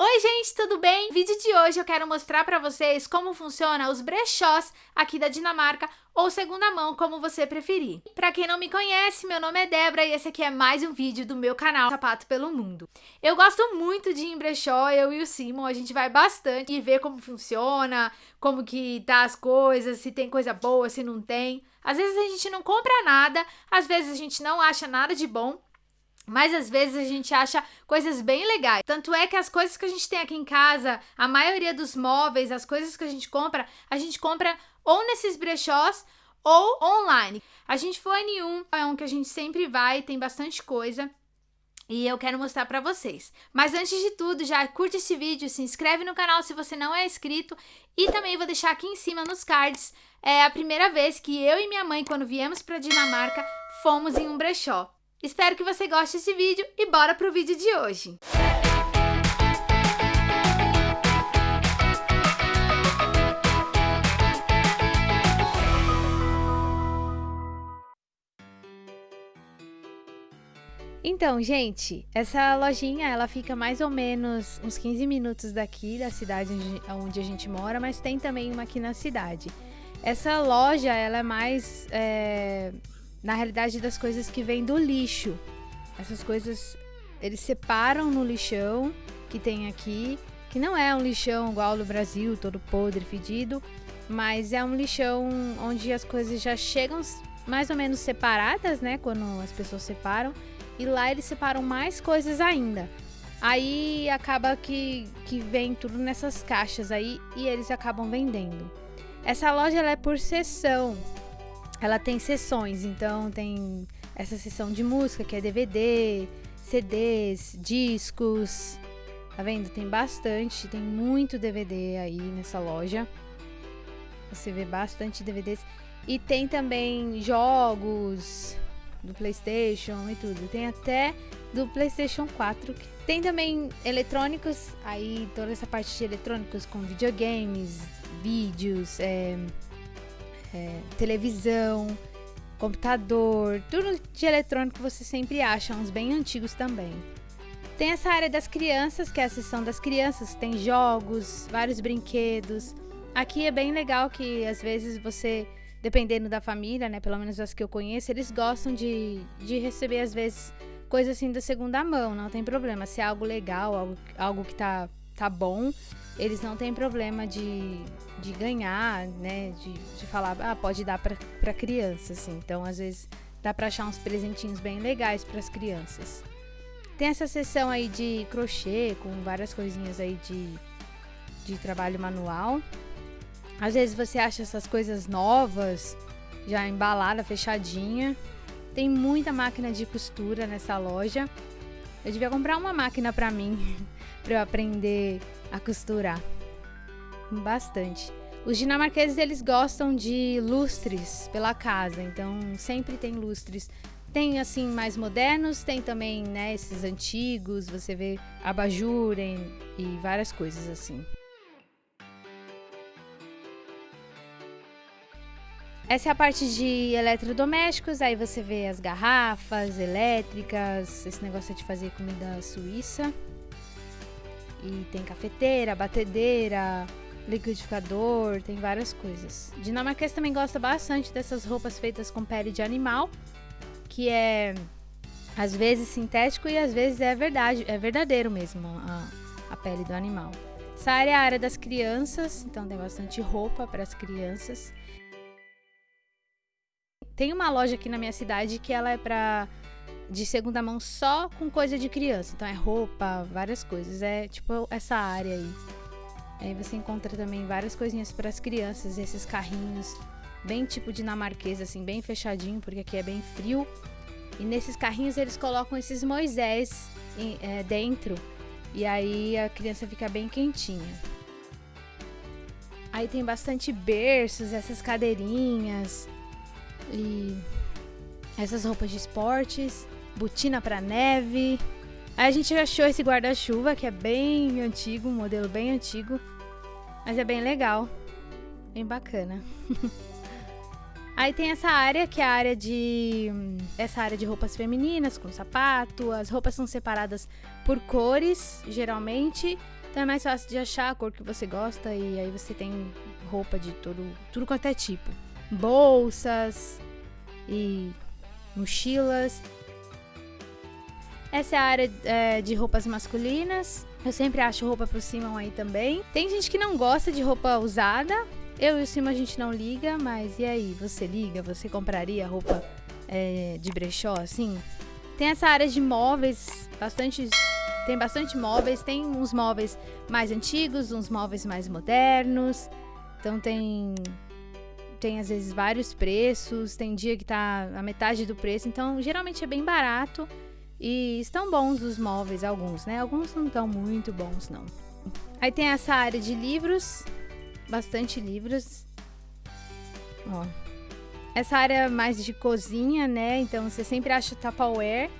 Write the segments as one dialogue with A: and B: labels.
A: Oi gente, tudo bem? No vídeo de hoje eu quero mostrar para vocês como funciona os brechós aqui da Dinamarca ou segunda mão, como você preferir. Para quem não me conhece, meu nome é Débora e esse aqui é mais um vídeo do meu canal Sapato pelo Mundo. Eu gosto muito de ir em brechó, eu e o Simon, a gente vai bastante e ver como funciona, como que tá as coisas, se tem coisa boa, se não tem. Às vezes a gente não compra nada, às vezes a gente não acha nada de bom, mas às vezes a gente acha coisas bem legais. Tanto é que as coisas que a gente tem aqui em casa, a maioria dos móveis, as coisas que a gente compra, a gente compra ou nesses brechós ou online. A gente foi em um, é um que a gente sempre vai, tem bastante coisa. E eu quero mostrar pra vocês. Mas antes de tudo, já curte esse vídeo, se inscreve no canal se você não é inscrito. E também vou deixar aqui em cima nos cards, é a primeira vez que eu e minha mãe, quando viemos pra Dinamarca, fomos em um brechó. Espero que você goste desse vídeo e bora pro vídeo de hoje. Então, gente, essa lojinha, ela fica mais ou menos uns 15 minutos daqui da cidade onde a gente mora, mas tem também uma aqui na cidade. Essa loja, ela é mais é, na realidade das coisas que vêm do lixo. Essas coisas eles separam no lixão que tem aqui, que não é um lixão igual no Brasil, todo podre, fedido, mas é um lixão onde as coisas já chegam mais ou menos separadas, né, quando as pessoas separam, e lá eles separam mais coisas ainda. Aí acaba que, que vem tudo nessas caixas aí e eles acabam vendendo. Essa loja é por seção, ela tem sessões, então tem essa sessão de música, que é DVD, CDs, discos. Tá vendo? Tem bastante, tem muito DVD aí nessa loja. Você vê bastante DVDs. E tem também jogos do PlayStation e tudo. Tem até do PlayStation 4. Tem também eletrônicos, aí toda essa parte de eletrônicos com videogames, vídeos, é, é, televisão, computador, tudo de eletrônico você sempre acha, uns bem antigos também. Tem essa área das crianças, que é a seção das crianças, tem jogos, vários brinquedos. Aqui é bem legal que às vezes você, dependendo da família, né, pelo menos as que eu conheço, eles gostam de, de receber às vezes coisa assim da segunda mão, não tem problema. Se é algo legal, algo, algo que tá, tá bom, eles não têm problema de, de ganhar, né? De, de falar, ah, pode dar para criança, assim. Então, às vezes, dá para achar uns presentinhos bem legais para as crianças. Tem essa seção aí de crochê, com várias coisinhas aí de, de trabalho manual. Às vezes você acha essas coisas novas, já embalada, fechadinha. Tem muita máquina de costura nessa loja. Eu devia comprar uma máquina para mim, para eu aprender a costurar. Bastante. Os dinamarqueses eles gostam de lustres pela casa, então sempre tem lustres. Tem assim mais modernos, tem também né, esses antigos, você vê abajur e várias coisas assim. Essa é a parte de eletrodomésticos, aí você vê as garrafas elétricas, esse negócio de fazer comida suíça. E tem cafeteira, batedeira, liquidificador, tem várias coisas. Dinamarquês também gosta bastante dessas roupas feitas com pele de animal, que é às vezes sintético e às vezes é verdade, é verdadeiro mesmo a, a pele do animal. Essa área é a área das crianças, então tem bastante roupa para as crianças. Tem uma loja aqui na minha cidade que ela é para de segunda mão só com coisa de criança. Então é roupa, várias coisas. É tipo essa área aí. Aí você encontra também várias coisinhas para as crianças, esses carrinhos bem tipo dinamarquês, assim, bem fechadinho, porque aqui é bem frio. E nesses carrinhos eles colocam esses Moisés em, é, dentro. E aí a criança fica bem quentinha. Aí tem bastante berços, essas cadeirinhas e essas roupas de esportes botina para neve. Aí a gente achou esse guarda-chuva que é bem antigo, um modelo bem antigo, mas é bem legal, bem bacana. Aí tem essa área que é a área de essa área de roupas femininas com sapato. As roupas são separadas por cores, geralmente. Então é mais fácil de achar a cor que você gosta e aí você tem roupa de todo, tudo quanto é tipo. Bolsas e mochilas. Essa é a área é, de roupas masculinas. Eu sempre acho roupa pro Simon aí também. Tem gente que não gosta de roupa usada. Eu e o Simon a gente não liga, mas e aí? Você liga? Você compraria roupa é, de brechó assim? Tem essa área de móveis, bastante tem bastante móveis, tem uns móveis mais antigos, uns móveis mais modernos. Então tem tem às vezes vários preços, tem dia que tá a metade do preço, então geralmente é bem barato e estão bons os móveis alguns, né? Alguns não estão muito bons não. Aí tem essa área de livros, bastante livros. Ó. Essa área mais de cozinha, né? Então você sempre acha Tupperware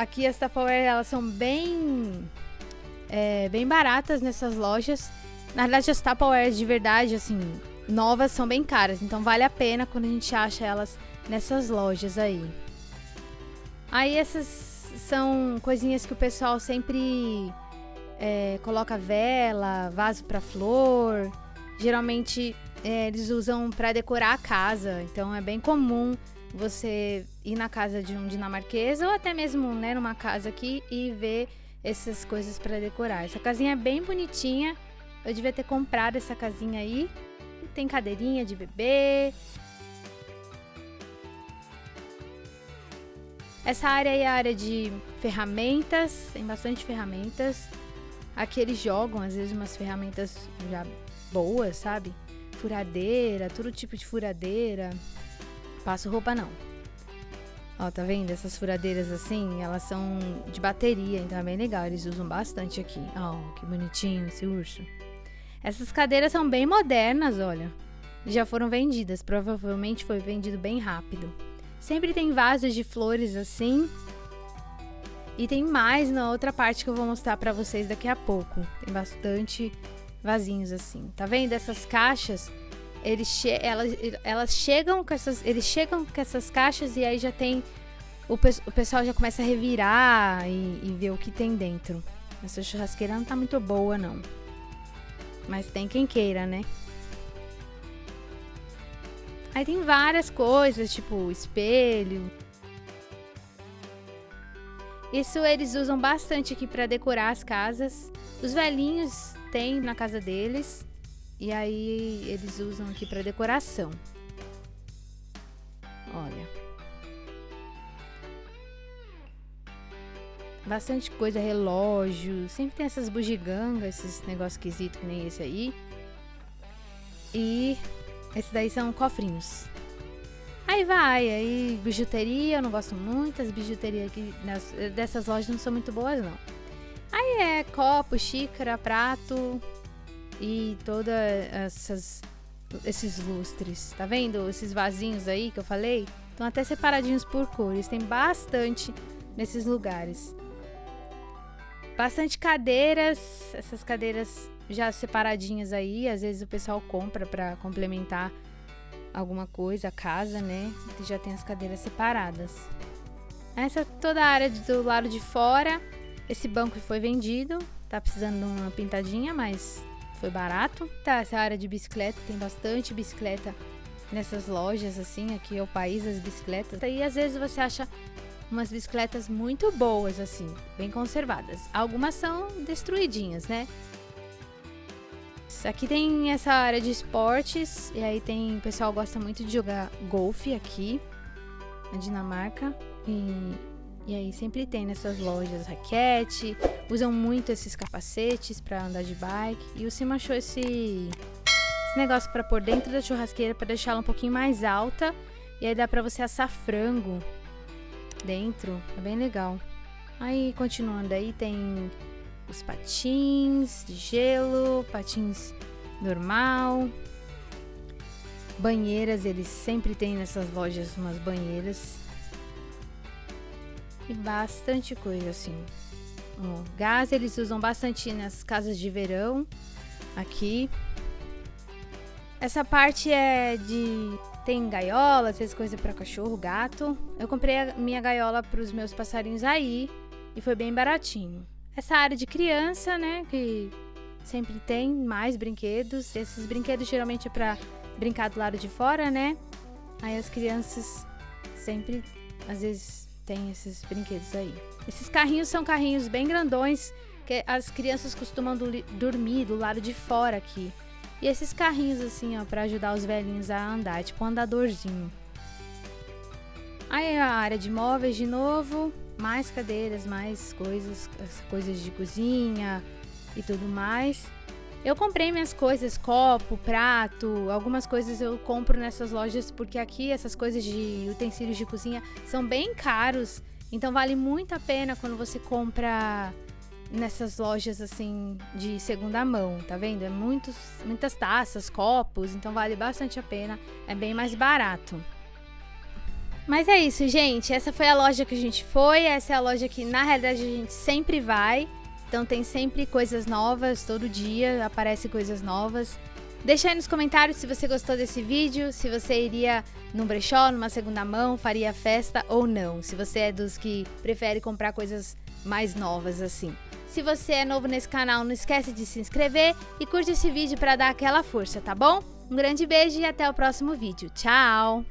A: Aqui as Tupperware, elas são bem, é, bem baratas nessas lojas. Na verdade, as Tupperware de verdade, assim, novas são bem caras. Então vale a pena quando a gente acha elas nessas lojas aí. Aí essas são coisinhas que o pessoal sempre é, coloca vela, vaso para flor. Geralmente é, eles usam para decorar a casa. Então é bem comum você ir na casa de um dinamarquês ou até mesmo né, numa casa aqui e ver essas coisas para decorar. Essa casinha é bem bonitinha. Eu devia ter comprado essa casinha aí. Tem cadeirinha de bebê. Essa área é a área de ferramentas, tem bastante ferramentas. Aqui eles jogam às vezes umas ferramentas já boas, sabe? Furadeira, todo tipo de furadeira. Passo roupa não. Ó, tá vendo? Essas furadeiras assim, elas são de bateria, então é bem legal. Eles usam bastante aqui. Ó, que bonitinho esse urso. Essas cadeiras são bem modernas, olha. Já foram vendidas, provavelmente foi vendido bem rápido. Sempre tem vasos de flores assim. E tem mais na outra parte que eu vou mostrar pra vocês daqui a pouco. Tem bastante vasinhos assim. Tá vendo? Essas caixas eles che elas, elas chegam com essas, eles chegam com essas caixas e aí já tem o, pe o pessoal já começa a revirar e, e, ver o que tem dentro. Essa churrasqueira não tá muito boa não, mas tem quem queira, né? Aí tem várias coisas, tipo espelho. Isso eles usam bastante aqui para decorar as casas. Os velhinhos têm na casa deles. E aí eles usam aqui para decoração. Olha. Bastante coisa, relógio. Sempre tem essas bugigangas, esses negócios esquisitos que nem esse aí. E esses daí são cofrinhos. Aí vai, aí bijuteria, eu não gosto muito. As bijuterias aqui nas, dessas lojas não são muito boas, não. Aí é copo, xícara, prato, e todas essas esses lustres, tá vendo? Esses vasinhos aí que eu falei, estão até separadinhos por cores, tem bastante nesses lugares. Bastante cadeiras, essas cadeiras já separadinhas aí, às vezes o pessoal compra para complementar alguma coisa, a casa, né? E já tem as cadeiras separadas. Essa toda a área do lado de fora. Esse banco foi vendido, tá precisando de uma pintadinha, mas foi barato. Tá, essa área de bicicleta, tem bastante bicicleta nessas lojas, assim, aqui é o país das bicicletas. E às vezes você acha umas bicicletas muito boas, assim, bem conservadas. Algumas são destruidinhas, né? Aqui tem essa área de esportes, e aí tem, o pessoal gosta muito de jogar golfe aqui, na Dinamarca. E e aí sempre tem nessas lojas raquete, usam muito esses capacetes para andar de bike. E o Sim achou esse, esse negócio para pôr dentro da churrasqueira para deixar ela um pouquinho mais alta. E aí dá para você assar frango dentro, é bem legal. Aí continuando aí tem os patins de gelo, patins normal. Banheiras, eles sempre têm nessas lojas umas banheiras e bastante coisa assim. O gás eles usam bastante nas casas de verão aqui. Essa parte é de tem gaiola, às vezes coisa para cachorro, gato. Eu comprei a minha gaiola para os meus passarinhos aí e foi bem baratinho. Essa área de criança, né, que sempre tem mais brinquedos. Esses brinquedos geralmente é para brincar do lado de fora, né? Aí as crianças sempre, às vezes, tem esses brinquedos aí. Esses carrinhos são carrinhos bem grandões que as crianças costumam do, dormir do lado de fora aqui. E esses carrinhos assim, ó, para ajudar os velhinhos a andar, tipo um andadorzinho. Aí a área de móveis de novo, mais cadeiras, mais coisas, coisas de cozinha e tudo mais. Eu comprei minhas coisas, copo, prato, algumas coisas eu compro nessas lojas porque aqui essas coisas de utensílios de cozinha são bem caros. Então vale muito a pena quando você compra nessas lojas assim de segunda mão, tá vendo? É muitos, muitas taças, copos, então vale bastante a pena, é bem mais barato. Mas é isso, gente. Essa foi a loja que a gente foi. Essa é a loja que na realidade a gente sempre vai. Então tem sempre coisas novas, todo dia aparecem coisas novas. Deixa aí nos comentários se você gostou desse vídeo, se você iria num brechó, numa segunda mão, faria festa ou não. Se você é dos que prefere comprar coisas mais novas assim. Se você é novo nesse canal, não esquece de se inscrever e curte esse vídeo para dar aquela força, tá bom? Um grande beijo e até o próximo vídeo. Tchau!